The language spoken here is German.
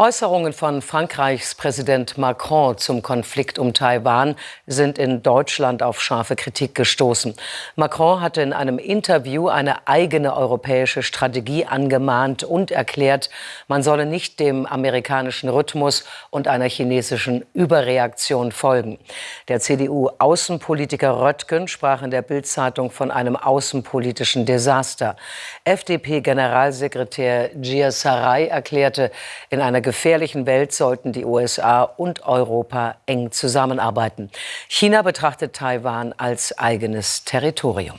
Äußerungen von Frankreichs Präsident Macron zum Konflikt um Taiwan sind in Deutschland auf scharfe Kritik gestoßen. Macron hatte in einem Interview eine eigene europäische Strategie angemahnt und erklärt, man solle nicht dem amerikanischen Rhythmus und einer chinesischen Überreaktion folgen. Der CDU-Außenpolitiker Röttgen sprach in der Bildzeitung von einem außenpolitischen Desaster. FDP-Generalsekretär Gia Sarai erklärte in einer gefährlichen Welt sollten die USA und Europa eng zusammenarbeiten. China betrachtet Taiwan als eigenes Territorium.